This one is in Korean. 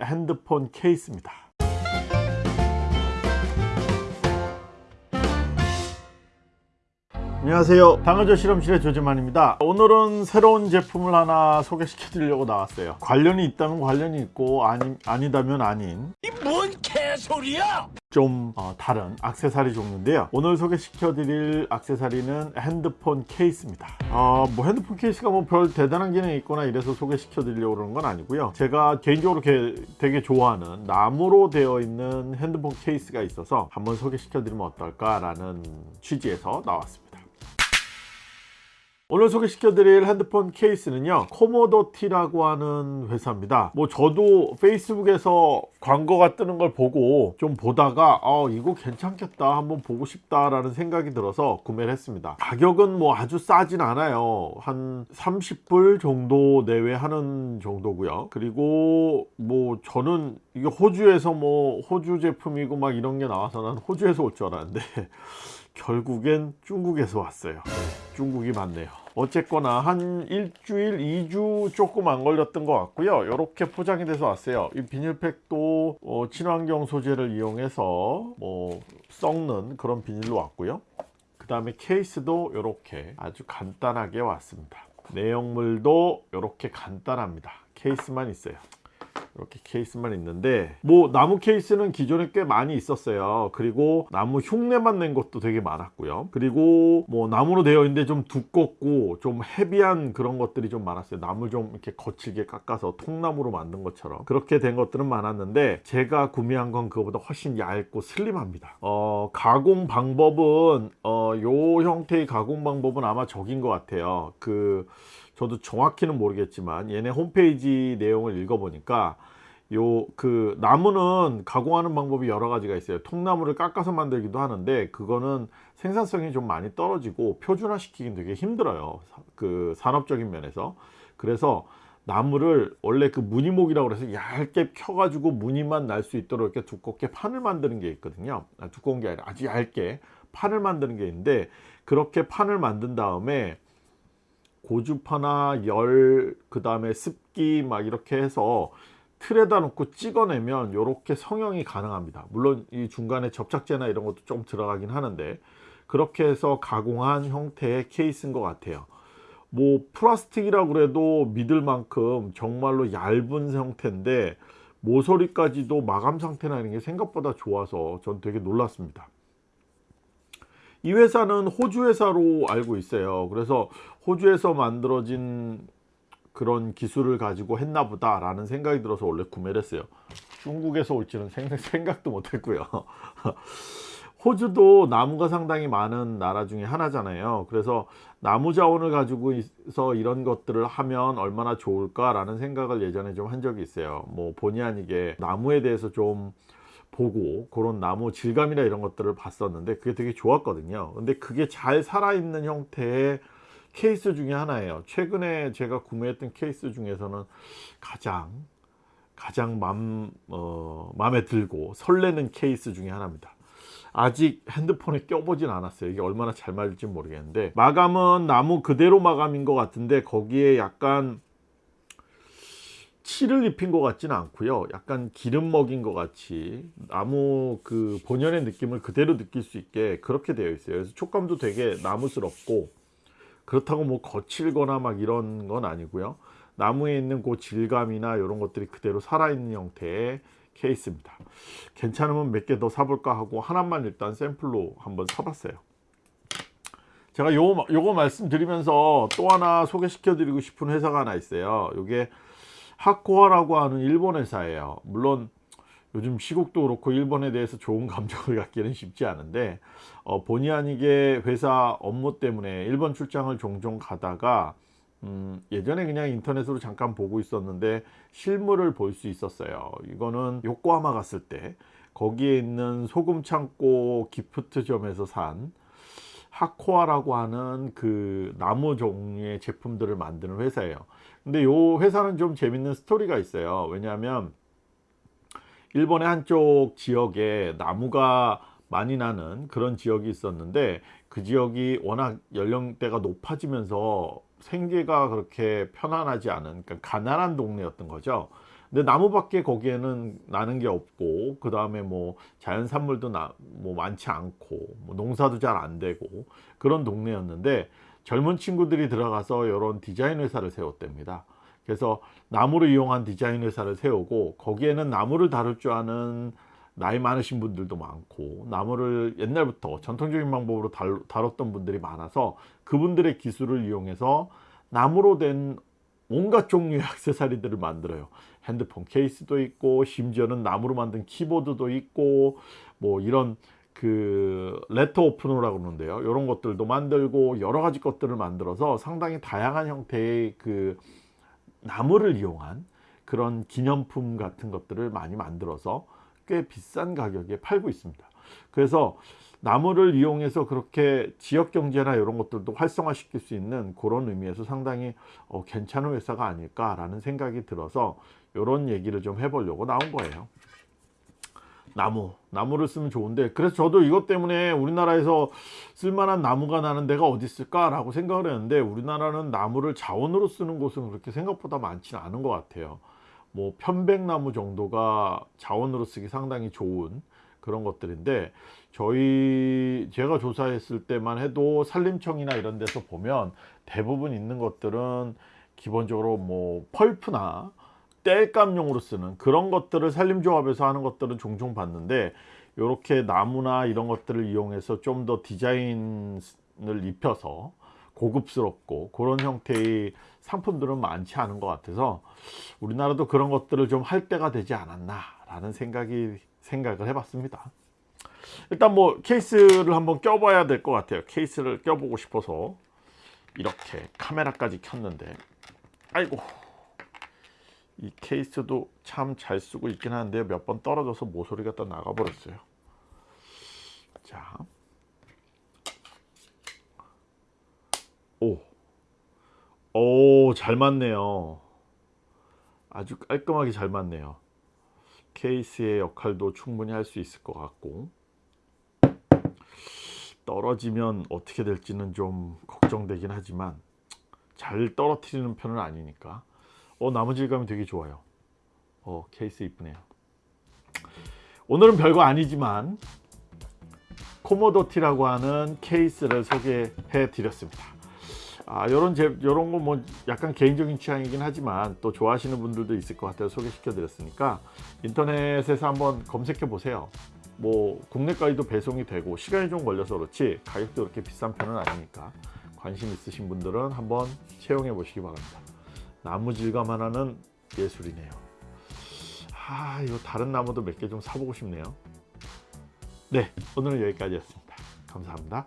핸드폰 케이스입니다 안녕하세요. 당근조 실험실의 조재만입니다. 오늘은 새로운 제품을 하나 소개시켜 드리려고 나왔어요. 관련이 있다면 관련이 있고 아니, 아니다면 아닌. 뭔 개소리야! 좀 어, 다른 악세사리 종류인데요. 오늘 소개시켜 드릴 악세사리는 핸드폰 케이스입니다. 어, 뭐 핸드폰 케이스가 뭐 별 대단한 기능이 있거나 이래서 소개시켜 드리려고 그러는 건 아니고요. 제가 개인적으로 게, 되게 좋아하는 나무로 되어 있는 핸드폰 케이스가 있어서 한번 소개시켜 드리면 어떨까 라는 취지에서 나왔습니다 오늘 소개시켜드릴 핸드폰 케이스는요 코모도티라고 하는 회사입니다. 뭐 저도 페이스북에서 광고가 뜨는 걸 보고 좀 보다가 어 이거 괜찮겠다 한번 보고 싶다 라는 생각이 들어서 구매를 했습니다. 가격은 뭐 아주 싸진 않아요. 한 30불 정도 내외 하는 정도고요. 그리고 뭐 저는 이게 호주에서 뭐 호주 제품이고 막 이런 게 나와서 난 호주에서 올 줄 알았는데 결국엔 중국에서 왔어요. 네, 중국이 맞네요. 어쨌거나 한 일주일 2주 조금 안 걸렸던 것 같고요. 이렇게 포장이 돼서 왔어요. 이 비닐팩도 어, 친환경 소재를 이용해서 뭐 썩는 그런 비닐로 왔고요. 그 다음에 케이스도 이렇게 아주 간단하게 왔습니다. 내용물도 이렇게 간단합니다. 케이스만 있어요 이렇게 케이스만 있는데 뭐 나무 케이스는 기존에 꽤 많이 있었어요. 그리고 나무 흉내만 낸 것도 되게 많았고요. 그리고 뭐 나무로 되어 있는데 좀 두껍고 좀 헤비한 그런 것들이 좀 많았어요. 나무 좀 이렇게 거칠게 깎아서 통나무로 만든 것처럼. 그렇게 된 것들은 많았는데 제가 구매한 건 그거보다 훨씬 얇고 슬림합니다. 어 가공 방법은 어요 형태의 가공 방법은 아마 적인 것 같아요. 그 저도 정확히는 모르겠지만 얘네 홈페이지 내용을 읽어보니까 요 그 나무는 가공하는 방법이 여러 가지가 있어요. 통나무를 깎아서 만들기도 하는데 그거는 생산성이 좀 많이 떨어지고 표준화 시키긴 되게 힘들어요. 그 산업적인 면에서. 그래서 나무를 원래 그 무늬목이라고 해서 얇게 펴가지고 무늬만 날 수 있도록 이렇게 두껍게 판을 만드는 게 있거든요. 아, 두꺼운 게 아니라 아주 얇게 판을 만드는 게 있는데 그렇게 판을 만든 다음에 고주파나 열, 그 다음에 습기 막 이렇게 해서 틀에다 놓고 찍어내면 이렇게 성형이 가능합니다. 물론 이 중간에 접착제나 이런 것도 좀 들어가긴 하는데 그렇게 해서 가공한 형태의 케이스인 것 같아요. 뭐 플라스틱이라고 그래도 믿을 만큼 정말로 얇은 형태인데 모서리까지도 마감 상태나 이런 게 생각보다 좋아서 전 되게 놀랐습니다. 이 회사는 호주 회사로 알고 있어요. 그래서 호주에서 만들어진 그런 기술을 가지고 했나 보다 라는 생각이 들어서 원래 구매를 했어요. 중국에서 올지는 생각도 못했고요. 호주도 나무가 상당히 많은 나라 중에 하나잖아요. 그래서 나무 자원을 가지고 있어 이런 것들을 하면 얼마나 좋을까 라는 생각을 예전에 좀 한 적이 있어요. 뭐 본의 아니게 나무에 대해서 좀 보고 그런 나무 질감이나 이런 것들을 봤었는데 그게 되게 좋았거든요. 근데 그게 잘 살아있는 형태의 케이스 중에 하나예요. 최근에 제가 구매했던 케이스 중에서는 가장 가장 맘, 어, 마음에 들고 설레는 케이스 중에 하나입니다. 아직 핸드폰에 껴보진 않았어요. 이게 얼마나 잘 맞을지 모르겠는데 마감은 나무 그대로 마감인 것 같은데 거기에 약간 칠을 입힌 것 같지는 않고요. 약간 기름 먹인 것 같이 나무 그 본연의 느낌을 그대로 느낄 수 있게 그렇게 되어 있어요. 그래서 촉감도 되게 나무스럽고 그렇다고 뭐 거칠거나 막 이런 건 아니고요. 나무에 있는 그 질감이나 이런 것들이 그대로 살아있는 형태의 케이스입니다. 괜찮으면 몇 개 더 사볼까 하고 하나만 일단 샘플로 한번 사봤어요. 제가 요, 요거 말씀드리면서 또 하나 소개시켜 드리고 싶은 회사가 하나 있어요. 요게 하코아라고 하는 일본 회사예요. 물론 요즘 시국도 그렇고 일본에 대해서 좋은 감정을 갖기는 쉽지 않은데 어, 본의 아니게 회사 업무 때문에 일본 출장을 종종 가다가 음, 예전에 그냥 인터넷으로 잠깐 보고 있었는데 실물을 볼 수 있었어요. 이거는 요코하마 갔을 때 거기에 있는 소금 창고 기프트점에서 산 하코아라고 하는 그 나무 종류의 제품들을 만드는 회사예요 근데 이 회사는 좀 재밌는 스토리가 있어요. 왜냐하면 일본의 한쪽 지역에 나무가 많이 나는 그런 지역이 있었는데 그 지역이 워낙 연령대가 높아지면서 생계가 그렇게 편안하지 않은 그러니까 가난한 동네였던 거죠. 근데 나무밖에 거기에는 나는 게 없고 그 다음에 뭐 자연 산물도 나, 뭐 많지 않고 뭐 농사도 잘 안 되고 그런 동네였는데 젊은 친구들이 들어가서 이런 디자인 회사를 세웠답니다. 그래서 나무를 이용한 디자인 회사를 세우고 거기에는 나무를 다룰 줄 아는 나이 많으신 분들도 많고 나무를 옛날부터 전통적인 방법으로 달, 다뤘던 분들이 많아서 그분들의 기술을 이용해서 나무로 된 온갖 종류의 액세서리들을 만들어요. 핸드폰 케이스도 있고 심지어는 나무로 만든 키보드도 있고 뭐 이런 그 레터 오프너라고 그러는데요. 이런 것들도 만들고 여러 가지 것들을 만들어서 상당히 다양한 형태의 그 나무를 이용한 그런 기념품 같은 것들을 많이 만들어서 꽤 비싼 가격에 팔고 있습니다. 그래서 나무를 이용해서 그렇게 지역 경제나 이런 것들도 활성화 시킬 수 있는 그런 의미에서 상당히 어, 괜찮은 회사가 아닐까 라는 생각이 들어서 이런 얘기를 좀 해보려고 나온 거예요. 나무, 나무를 쓰면 좋은데 그래서 저도 이것 때문에 우리나라에서 쓸만한 나무가 나는 데가 어디 있을까 라고 생각을 했는데 우리나라는 나무를 자원으로 쓰는 곳은 그렇게 생각보다 많지는 않은 것 같아요. 뭐 편백나무 정도가 자원으로 쓰기 상당히 좋은 그런 것들인데 저희 제가 조사했을 때만 해도 산림청이나 이런 데서 보면 대부분 있는 것들은 기본적으로 뭐 펄프나 땔감용으로 쓰는 그런 것들을 산림조합에서 하는 것들은 종종 봤는데 이렇게 나무나 이런 것들을 이용해서 좀 더 디자인을 입혀서 고급스럽고 그런 형태의 상품들은 많지 않은 것 같아서 우리나라도 그런 것들을 좀 할 때가 되지 않았나 라는 생각이 생각을 해봤습니다. 일단 뭐 케이스를 한번 껴봐야 될 것 같아요. 케이스를 껴보고 싶어서 이렇게 카메라까지 켰는데. 아이고 이 케이스도 참 잘 쓰고 있긴 한데 몇 번 떨어져서 모서리가 또 나가버렸어요 자 오. 오, 잘 맞네요. 아주 깔끔하게 잘 맞네요. 케이스의 역할도 충분히 할 수 있을 것 같고 떨어지면 어떻게 될지는 좀 걱정되긴 하지만 잘 떨어뜨리는 편은 아니니까 어, 나무 질감이 되게 좋아요. 어, 케이스 이쁘네요. 오늘은 별거 아니지만 코모도티라고 하는 케이스를 소개해 드렸습니다. 아, 요런 제 요런 거 뭐 약간 개인적인 취향이긴 하지만 또 좋아하시는 분들도 있을 것 같아서 소개시켜 드렸으니까 인터넷에서 한번 검색해 보세요. 뭐 국내까지도 배송이 되고 시간이 좀 걸려서 그렇지 가격도 그렇게 비싼 편은 아니니까 관심 있으신 분들은 한번 채용해 보시기 바랍니다. 나무 질감 하나는 예술이네요. 아, 이거 다른 나무도 몇 개 좀 사보고 싶네요. 네, 오늘은 여기까지였습니다. 감사합니다.